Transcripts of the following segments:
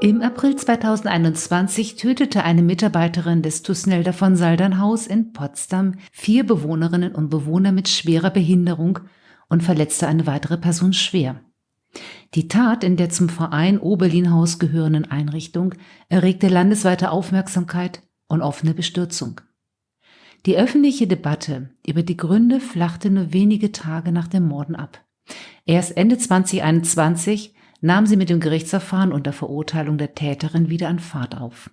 Im April 2021 tötete eine Mitarbeiterin des Tusnelder von Saldernhaus in Potsdam vier Bewohnerinnen und Bewohner mit schwerer Behinderung und verletzte eine weitere Person schwer. Die Tat in der zum Verein Oberlinhaus gehörenden Einrichtung erregte landesweite Aufmerksamkeit und offene Bestürzung. Die öffentliche Debatte über die Gründe flachte nur wenige Tage nach dem Morden ab. Erst Ende 2021 nahm sie mit dem Gerichtsverfahren und der Verurteilung der Täterin wieder an Fahrt auf.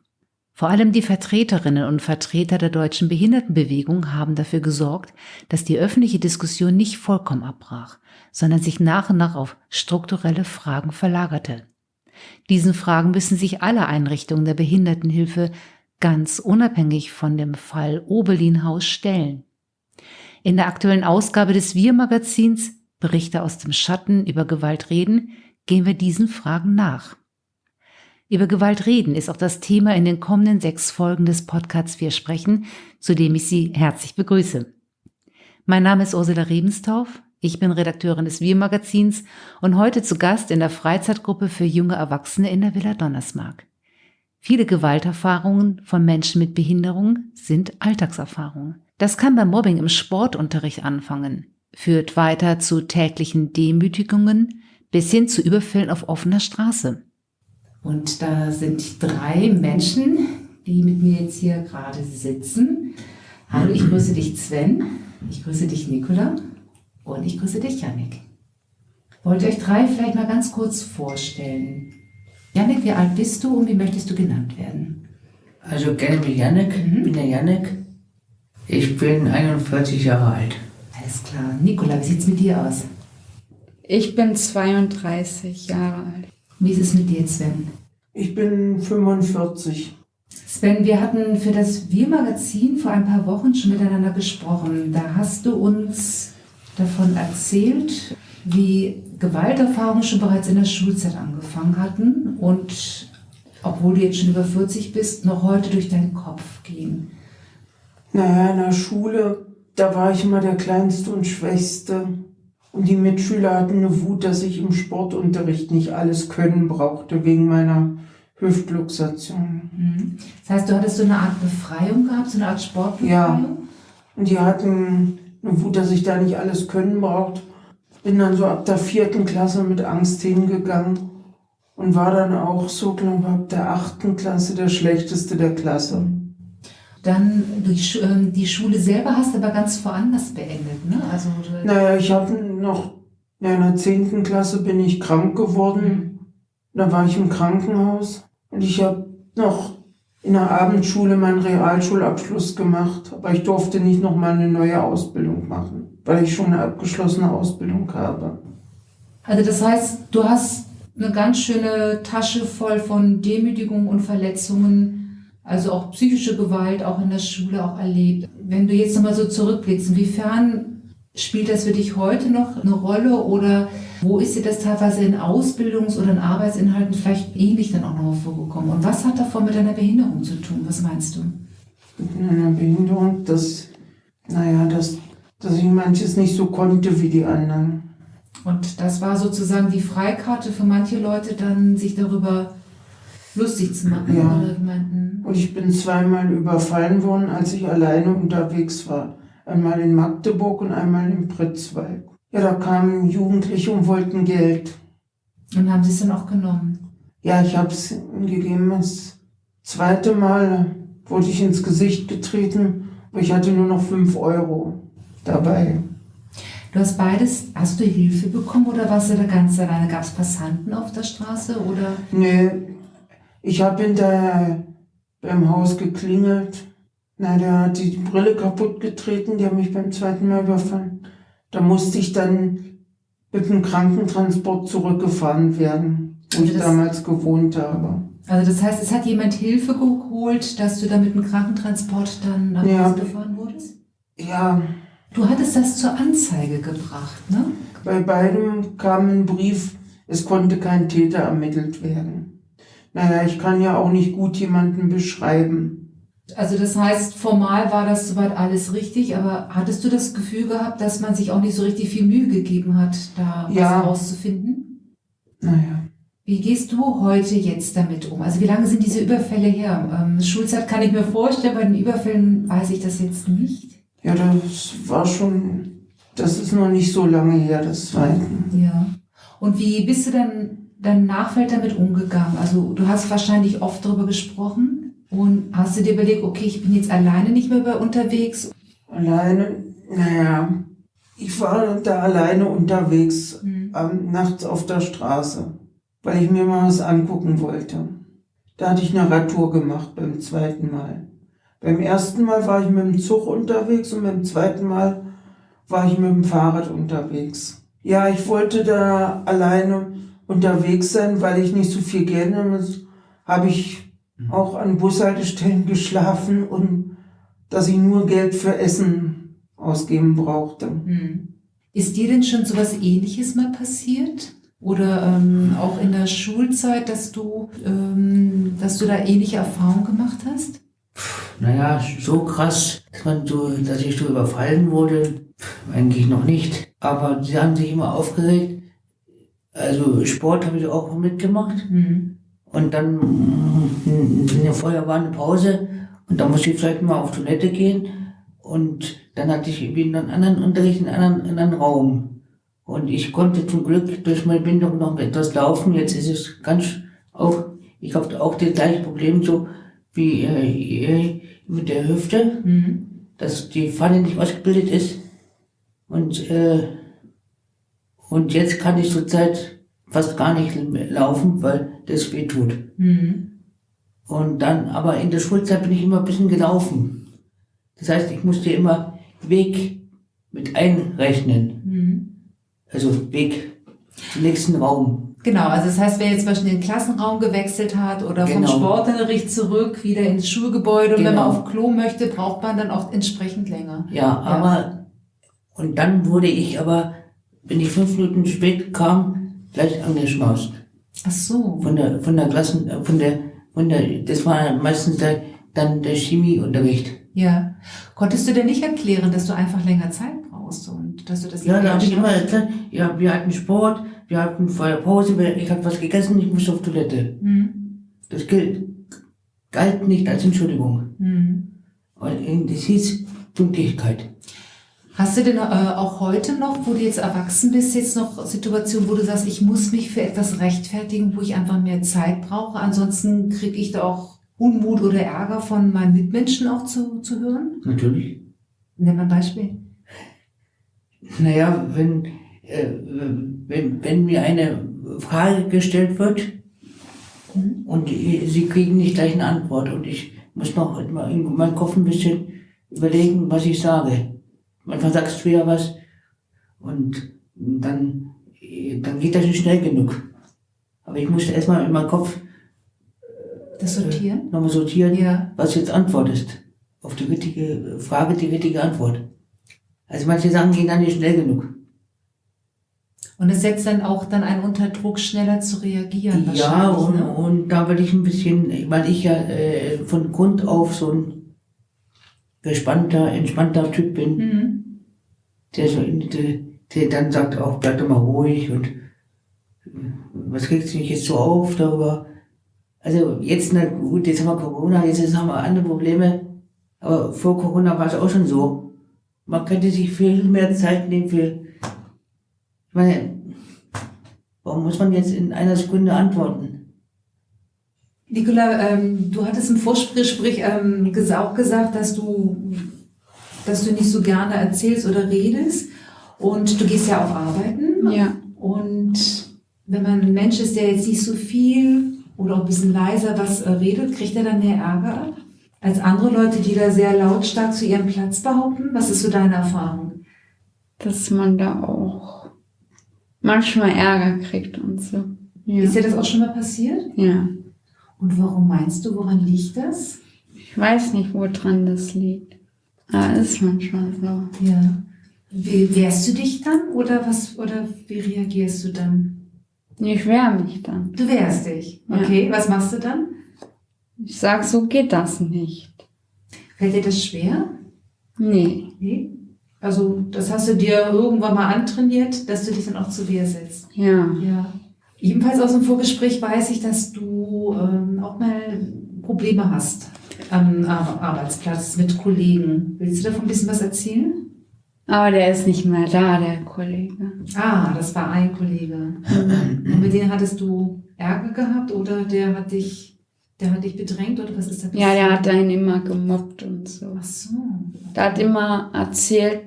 Vor allem die Vertreterinnen und Vertreter der deutschen Behindertenbewegung haben dafür gesorgt, dass die öffentliche Diskussion nicht vollkommen abbrach, sondern sich nach und nach auf strukturelle Fragen verlagerte. Diesen Fragen müssen sich alle Einrichtungen der Behindertenhilfe ganz unabhängig von dem Fall Oberlinhaus stellen. In der aktuellen Ausgabe des Wir-Magazins Berichte aus dem Schatten über Gewalt reden gehen wir diesen Fragen nach. Über Gewalt reden ist auch das Thema in den kommenden sechs Folgen des Podcasts Wir sprechen, zu dem ich Sie herzlich begrüße. Mein Name ist Ursula Rebenstauf, ich bin Redakteurin des Wir-Magazins und heute zu Gast in der Freizeitgruppe für junge Erwachsene in der Villa Donnersmark. Viele Gewalterfahrungen von Menschen mit Behinderung sind Alltagserfahrungen. Das kann beim Mobbing im Sportunterricht anfangen, führt weiter zu täglichen Demütigungen, bis hin zu Überfällen auf offener Straße. Und da sind drei Menschen, die mit mir jetzt hier gerade sitzen. Hallo, ich grüße dich Sven, ich grüße dich Nicola und ich grüße dich Janik. Wollt ihr euch drei vielleicht mal ganz kurz vorstellen? Janik, wie alt bist du und wie möchtest du genannt werden? Also kenne mich Janik, mhm. bin der Janik. Ich bin 41 Jahre alt. Alles klar. Nicola, wie sieht es mit dir aus? Ich bin 32 Jahre alt. Wie ist es mit dir, Sven? Ich bin 45. Sven, wir hatten für das Wir-Magazin vor ein paar Wochen schon miteinander gesprochen. Da hast du uns davon erzählt, wie Gewalterfahrungen schon bereits in der Schulzeit angefangen hatten und obwohl du jetzt schon über 40 bist, noch heute durch deinen Kopf gehen. Naja, in der Schule, da war ich immer der Kleinste und Schwächste. Und die Mitschüler hatten eine Wut, dass ich im Sportunterricht nicht alles können brauchte, wegen meiner Hüftluxation. Mhm. Das heißt, du hattest so eine Art Befreiung gehabt, so eine Art Sportbefreiung? Ja. Und die hatten eine Wut, dass ich da nicht alles können brauchte. Bin dann so ab der vierten Klasse mit Angst hingegangen und war dann auch so, glaube ich, ab der achten Klasse der schlechteste der Klasse. Dann die, ähm, die Schule selber hast du aber ganz woanders beendet, ne? Also, naja, ich habe noch, in der zehnten Klasse bin ich krank geworden. Mhm. Da war ich im Krankenhaus und ich habe noch in der Abendschule meinen Realschulabschluss gemacht, aber ich durfte nicht noch mal eine neue Ausbildung machen, weil ich schon eine abgeschlossene Ausbildung habe. Also das heißt, du hast eine ganz schöne Tasche voll von Demütigungen und Verletzungen also auch psychische Gewalt auch in der Schule auch erlebt. Wenn du jetzt nochmal so zurückblickst, inwiefern spielt das für dich heute noch eine Rolle oder wo ist dir das teilweise in Ausbildungs- oder in Arbeitsinhalten vielleicht ähnlich dann auch nochmal vorgekommen? Und was hat davon mit deiner Behinderung zu tun? Was meinst du? Mit meiner Behinderung, dass, naja, dass, dass ich manches nicht so konnte wie die anderen. Und das war sozusagen die Freikarte für manche Leute, dann sich darüber lustig zu machen. Ja. Und ich bin zweimal überfallen worden, als ich alleine unterwegs war. Einmal in Magdeburg und einmal in Pritzwalk. Ja, da kamen Jugendliche und wollten Geld. Und haben sie es dann auch genommen? Ja, ich habe es ihnen gegeben. Das zweite Mal wurde ich ins Gesicht getreten, aber ich hatte nur noch fünf Euro dabei. Du hast beides, hast du Hilfe bekommen oder warst du da ganz alleine? Gab es Passanten auf der Straße oder? Nee, ich habe hinterher beim Haus geklingelt. Na, der hat die Brille kaputt getreten, die hat mich beim zweiten Mal überfallen. Da musste ich dann mit dem Krankentransport zurückgefahren werden, wo also ich damals gewohnt habe. Also das heißt, es hat jemand Hilfe geholt, dass du da mit dem Krankentransport dann nach ja. Hause gefahren wurdest? Ja. Du hattest das zur Anzeige gebracht, ne? Bei beidem kam ein Brief, es konnte kein Täter ermittelt werden naja, ich kann ja auch nicht gut jemanden beschreiben. Also das heißt, formal war das soweit alles richtig, aber hattest du das Gefühl gehabt, dass man sich auch nicht so richtig viel Mühe gegeben hat, da ja. was rauszufinden? Naja. Wie gehst du heute jetzt damit um? Also wie lange sind diese Überfälle her? Ähm, Schulzeit kann ich mir vorstellen, bei den Überfällen weiß ich das jetzt nicht. Ja, das war schon, das ist noch nicht so lange her, das zweite. Ja. Und wie bist du dann dein Nachfeld damit umgegangen? Also du hast wahrscheinlich oft darüber gesprochen und hast du dir überlegt, okay, ich bin jetzt alleine nicht mehr unterwegs? Alleine, naja, ich war da alleine unterwegs, Mhm. ähm, nachts auf der Straße, weil ich mir mal was angucken wollte. Da hatte ich eine Radtour gemacht beim zweiten Mal. Beim ersten Mal war ich mit dem Zug unterwegs und beim zweiten Mal war ich mit dem Fahrrad unterwegs. Ja, ich wollte da alleine unterwegs sein, weil ich nicht so viel Geld habe. Habe ich auch an Bushaltestellen geschlafen und dass ich nur Geld für Essen ausgeben brauchte. Mhm. Ist dir denn schon sowas ähnliches mal passiert? Oder ähm, auch in der Schulzeit, dass du, ähm, dass du da ähnliche Erfahrungen gemacht hast? Naja, so krass, dass, man so, dass ich so überfallen wurde, eigentlich noch nicht. Aber sie haben sich immer aufgeregt. Also Sport habe ich auch mitgemacht. Mhm. Und dann mm, vorher war eine Pause und da musste ich vielleicht mal auf Toilette gehen. Und dann hatte ich irgendwie einen anderen Unterricht in einem anderen, in einem Raum. Und ich konnte zum Glück durch meine Bindung noch etwas laufen. Jetzt ist es ganz auch, ich habe auch das gleiche Problem so wie äh, mit der Hüfte, Mhm. dass die Pfanne nicht ausgebildet ist. Und, äh, und jetzt kann ich zurzeit fast gar nicht mehr laufen, weil das weh tut. Mhm. Und dann, aber in der Schulzeit bin ich immer ein bisschen gelaufen. Das heißt, ich musste immer Weg mit einrechnen. Mhm. Also Weg zum nächsten Raum. Genau, also das heißt, wer jetzt zum Beispiel den Klassenraum gewechselt hat oder vom Genau. Sportunterricht zurück wieder ins Schulgebäude und wenn man Genau. auf Klo möchte, braucht man dann auch entsprechend länger. Ja, aber, und dann wurde ich aber, wenn ich fünf Minuten spät kam, gleich angeschmaust. Ach so. Von der, von der Klassen, äh, von der, von der, das war meistens der, dann der Chemieunterricht. Ja. Konntest du denn nicht erklären, dass du einfach länger Zeit brauchst und dass du das Ja, da habe ich immer erklärt, ja, wir hatten Sport, wir hatten vorher Pause, ich habe was gegessen, ich musste auf Toilette. Mhm. Das gilt, galt nicht als Entschuldigung. Mhm. Weil äh, das hieß Pünktlichkeit. Hast du denn äh, auch heute noch, wo du jetzt erwachsen bist, jetzt noch Situationen, wo du sagst, ich muss mich für etwas rechtfertigen, wo ich einfach mehr Zeit brauche? Ansonsten kriege ich da auch Unmut oder Ärger von meinen Mitmenschen auch zu, zu hören? Natürlich. Nenn mal ein Beispiel. Naja, wenn, äh, wenn, wenn mir eine Frage gestellt wird Mhm. und sie kriegen nicht gleich eine Antwort und ich muss noch in meinem Kopf ein bisschen überlegen, was ich sage. Manchmal sagst du ja was und dann, äh, dann geht das nicht schnell genug. Aber ich musste erstmal in meinem Kopf Das Sortieren? nochmal sortieren, Ja. was jetzt Antwort ist. Auf die richtige Frage die richtige Antwort. Also manche Sachen gehen dann nicht schnell genug. Und es setzt dann auch dann einen unter Druck, schneller zu reagieren. Ja, und, ne? und da will ich ein bisschen, weil ich ja äh, von Grund auf so ein gespannter, entspannter Typ bin, Mhm. Der, so, der, der dann sagt auch, bleib doch mal ruhig und was regst du dich jetzt so auf darüber? Also jetzt, na gut, jetzt haben wir Corona, jetzt haben wir andere Probleme, aber vor Corona war es auch schon so. Man könnte sich viel mehr Zeit nehmen für, ich meine, warum muss man jetzt in einer Sekunde antworten? Nicola, ähm, du hattest im Vorgespräch ähm, auch gesagt, dass du, dass du nicht so gerne erzählst oder redest. Und du gehst ja auch arbeiten. Ja. Und wenn man ein Mensch ist, der jetzt nicht so viel oder auch ein bisschen leiser was äh, redet, kriegt er dann mehr Ärger ab? Als andere Leute, die da sehr lautstark zu ihrem Platz behaupten? Was ist so deine Erfahrung? Dass man da auch manchmal Ärger kriegt und so. Ja. Ist dir das auch schon mal passiert? ja. Und warum meinst du, woran liegt das? Ich weiß nicht, woran das liegt. Aber ist manchmal so. Ja. Wie, wehrst du dich dann oder was oder wie reagierst du dann? Ich wehre mich dann. Du wehrst dich. Ja. Okay, was machst du dann? Ich sag, so geht das nicht. Fällt dir das schwer? Nee. Nee. Also, das hast du dir irgendwann mal antrainiert, dass du dich dann auch zu Wehr setzt. Ja. Ja. Ebenfalls aus dem Vorgespräch weiß ich, dass du ähm, auch mal Probleme hast am Ar- Arbeitsplatz mit Kollegen. Willst du davon ein bisschen was erzählen? Aber der ist nicht mehr da, der Kollege. Ah, das war ein Kollege. Und mit dem hattest du Ärger gehabt oder der hat dich, der hat dich bedrängt oder was ist da Ja, der hat einen immer gemobbt und so. Ach so. Der hat immer erzählt,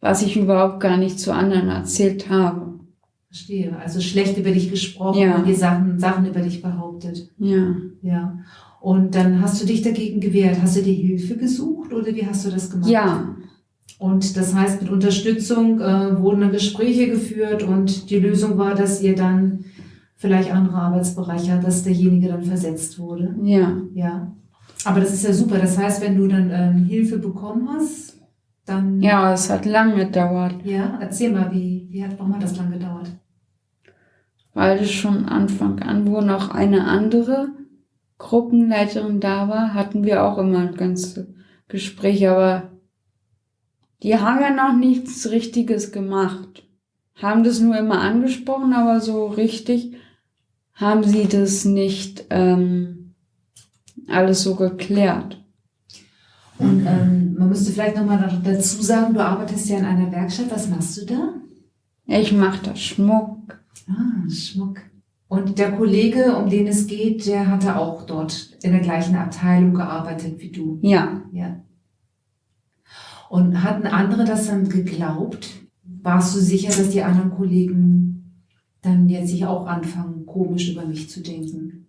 was ich überhaupt gar nicht zu anderen erzählt habe. Verstehe. Also schlecht über dich gesprochen Ja. und die Sachen, Sachen über dich behauptet. Ja. Ja. Und dann hast du dich dagegen gewehrt. Hast du dir Hilfe gesucht oder wie hast du das gemacht? Ja. Und das heißt, mit Unterstützung äh, wurden dann Gespräche geführt und die Lösung war, dass ihr dann vielleicht andere Arbeitsbereiche hat, dass derjenige dann versetzt wurde. Ja. Ja. Aber das ist ja super. Das heißt, wenn du dann ähm, Hilfe bekommen hast, dann. Ja, es hat lange gedauert, Ja, erzähl mal, wie, wie hat, warum hat das lang gedauert? weil es schon Anfang an, wo noch eine andere Gruppenleiterin da war, hatten wir auch immer ganze Gespräche, aber die haben ja noch nichts Richtiges gemacht. Haben das nur immer angesprochen, aber so richtig haben sie das nicht ähm, alles so geklärt. Und ähm, man müsste vielleicht nochmal dazu sagen, du arbeitest ja in einer Werkstatt. Was machst du da? Ich mache da Schmuck. Ah, Schmuck. Und der Kollege, um den es geht, der hatte auch dort in der gleichen Abteilung gearbeitet wie du. Ja, Ja. Und hatten andere das dann geglaubt? Warst du sicher, dass die anderen Kollegen dann jetzt sich auch anfangen, komisch über mich zu denken?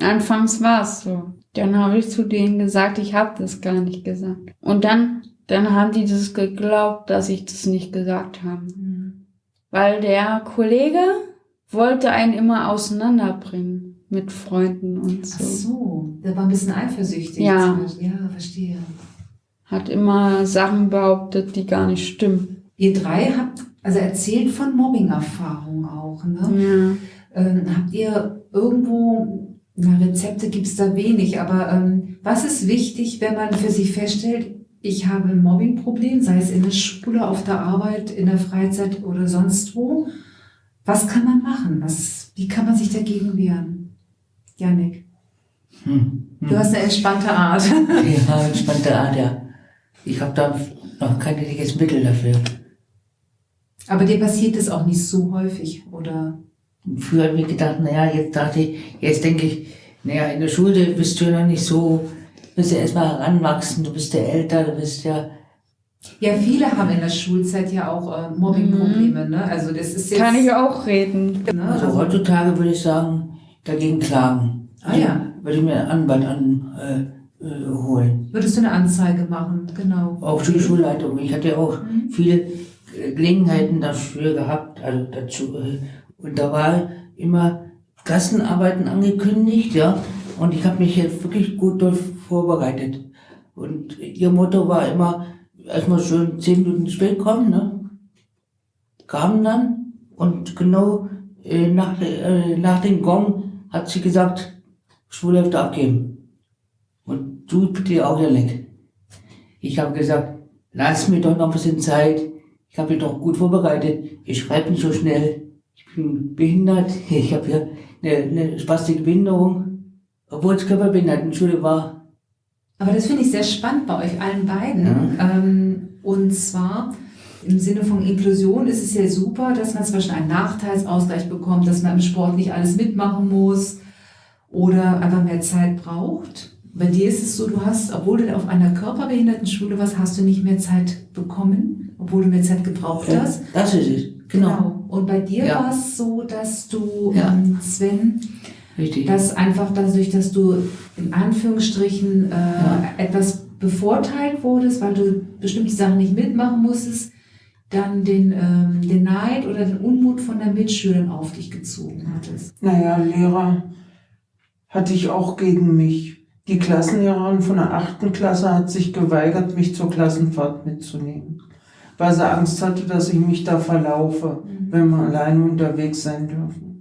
anfangs war es so. Dann habe ich zu denen gesagt, ich habe das gar nicht gesagt. Und dann, dann haben die das geglaubt, dass ich das nicht gesagt habe. Weil der Kollege wollte einen immer auseinanderbringen mit Freunden und Ach so. so, der war ein bisschen eifersüchtig. Ja. Ja, verstehe. Hat immer Sachen behauptet, die gar nicht stimmen. Ihr drei habt also erzählt von Mobbing-Erfahrungen auch, ne? Ja. Ähm, habt ihr irgendwo, na, Rezepte gibt's da wenig, aber ähm, was ist wichtig, wenn man für sich feststellt, ich habe ein Mobbingproblem, sei es in der Schule, auf der Arbeit, in der Freizeit oder sonst wo? Was kann man machen? Was, wie kann man sich dagegen wehren? Janik, Hm. du hast eine entspannte Art. Ja, entspannte Art, ja. Ich habe da noch kein richtiges Mittel dafür. Aber dir passiert es auch nicht so häufig, oder? Früher habe ich gedacht, naja, jetzt dachte ich, jetzt denke ich, naja, in der Schule bist du ja noch nicht so, bist ja erstmal heranwachsen, du bist ja älter, du bist ja, Ja, viele haben in der Schulzeit ja auch äh, Mobbingprobleme, ne? Also das ist jetzt... Kann ich auch reden. Ne? also Also, heutzutage würde ich sagen, dagegen klagen. Ah, ja. Würde ich mir einen Anwalt an, äh, äh, holen. würdest du eine Anzeige machen, genau. Auch die Schulleitung. Ich hatte ja auch Mhm. viele Gelegenheiten dafür gehabt, also dazu. äh, Und da war immer Klassenarbeiten angekündigt, ja. Und ich habe mich jetzt wirklich gut dort vorbereitet. Und ihr Motto war immer, erstmal schön zehn Minuten spät kommen, ne? Kamen dann und genau äh, nach, äh, nach dem Gong hat sie gesagt, Schulhälfte abgeben. Und du bitte auch ja weg. Ich habe gesagt, lass mir doch noch ein bisschen Zeit. Ich habe mich doch gut vorbereitet. Ich schreibe nicht so schnell. Ich bin behindert. Ich habe ja eine, eine spastische Behinderung. Obwohl es Körperbehindertenschule war. Aber das finde ich sehr spannend bei euch allen beiden. Ähm, und zwar im Sinne von Inklusion ist es ja super, dass man zum Beispiel einen Nachteilsausgleich bekommt, dass man im Sport nicht alles mitmachen muss oder einfach mehr Zeit braucht. Bei dir ist es so, du hast, obwohl du auf einer Körperbehindertenschule warst, hast du nicht mehr Zeit bekommen, obwohl du mehr Zeit gebraucht hast. Das ist es. Genau. Und bei dir Ja. war es so, dass du, Ja. ähm, Sven, Richtig. dass einfach dadurch, dass du in Anführungsstrichen äh, Ja. etwas bevorteilt wurdest, weil du bestimmte Sachen nicht mitmachen musstest, dann den, ähm, den Neid oder den Unmut von der Mitschülern auf dich gezogen hattest. Naja, Lehrer hatte ich auch gegen mich. Die Klassenlehrerin von der achten Klasse hat sich geweigert, mich zur Klassenfahrt mitzunehmen, weil sie Angst hatte, dass ich mich da verlaufe, wenn wir alleine unterwegs sein dürfen.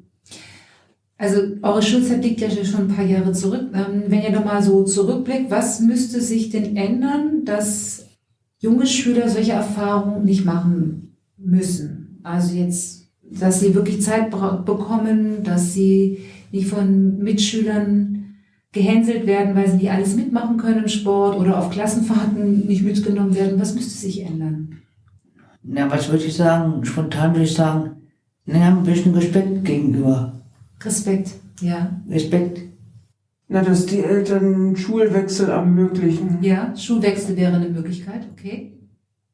Also eure Schulzeit liegt ja schon ein paar Jahre zurück. Ähm, wenn ihr nochmal so zurückblickt, was müsste sich denn ändern, dass junge Schüler solche Erfahrungen nicht machen müssen? Also jetzt dass sie wirklich Zeit bekommen, dass sie nicht von Mitschülern gehänselt werden, weil sie nicht alles mitmachen können im Sport oder auf Klassenfahrten nicht mitgenommen werden. Was müsste sich ändern? Na, was würde ich sagen? Spontan würde ich sagen, naja, ein bisschen Respekt gegenüber. Respekt, ja. Respekt. Na, dass die Eltern Schulwechsel ermöglichen. Ja, Schulwechsel wäre eine Möglichkeit, okay.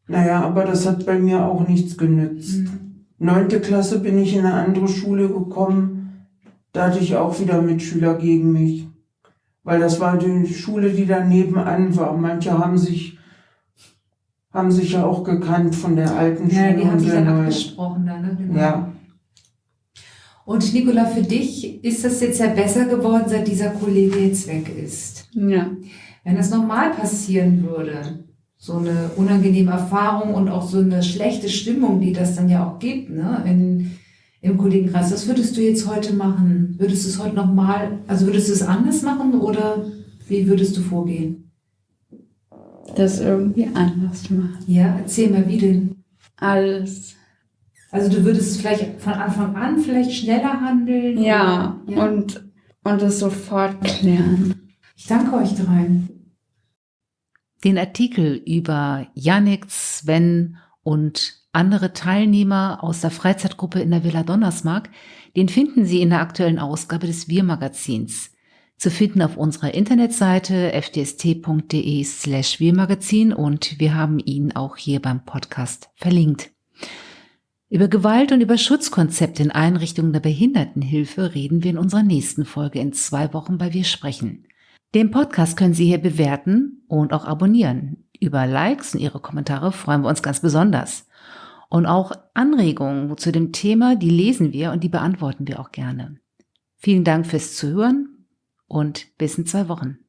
Naja, aber das hat bei mir auch nichts genützt. Mhm. Neunte Klasse bin ich in eine andere Schule gekommen. Da hatte ich auch wieder Mitschüler gegen mich. Weil das war die Schule, die da nebenan war. Manche haben sich, haben sich ja auch gekannt von der alten Schule. Ja, die haben sich dann neuen. abgesprochen da, ne? Genau. Ja. Und Nicola, für dich ist das jetzt ja besser geworden, seit dieser Kollege jetzt weg ist. Ja. Wenn das normal passieren würde, so eine unangenehme Erfahrung und auch so eine schlechte Stimmung, die das dann ja auch gibt, ne, in, im Kollegenkreis, was würdest du jetzt heute machen? Würdest du es heute nochmal, also würdest du es anders machen oder wie würdest du vorgehen? Das irgendwie anders machen. Ja, erzähl mal, wie denn? Alles. Also du würdest es vielleicht von Anfang an vielleicht schneller handeln? Ja, oder? ja. und, und es sofort klären. Ich danke euch dreien. Den Artikel über Yannick, Sven und andere Teilnehmer aus der Freizeitgruppe in der Villa Donnersmark, den finden Sie in der aktuellen Ausgabe des Wir-Magazins. Zu finden auf unserer Internetseite fdst.de slash Wir-Magazin und wir haben ihn auch hier beim Podcast verlinkt. Über Gewalt und über Schutzkonzepte in Einrichtungen der Behindertenhilfe reden wir in unserer nächsten Folge in zwei Wochen bei Wir sprechen. Den Podcast können Sie hier bewerten und auch abonnieren. Über Likes und Ihre Kommentare freuen wir uns ganz besonders. Und auch Anregungen zu dem Thema, die lesen wir und die beantworten wir auch gerne. Vielen Dank fürs Zuhören und bis in zwei Wochen.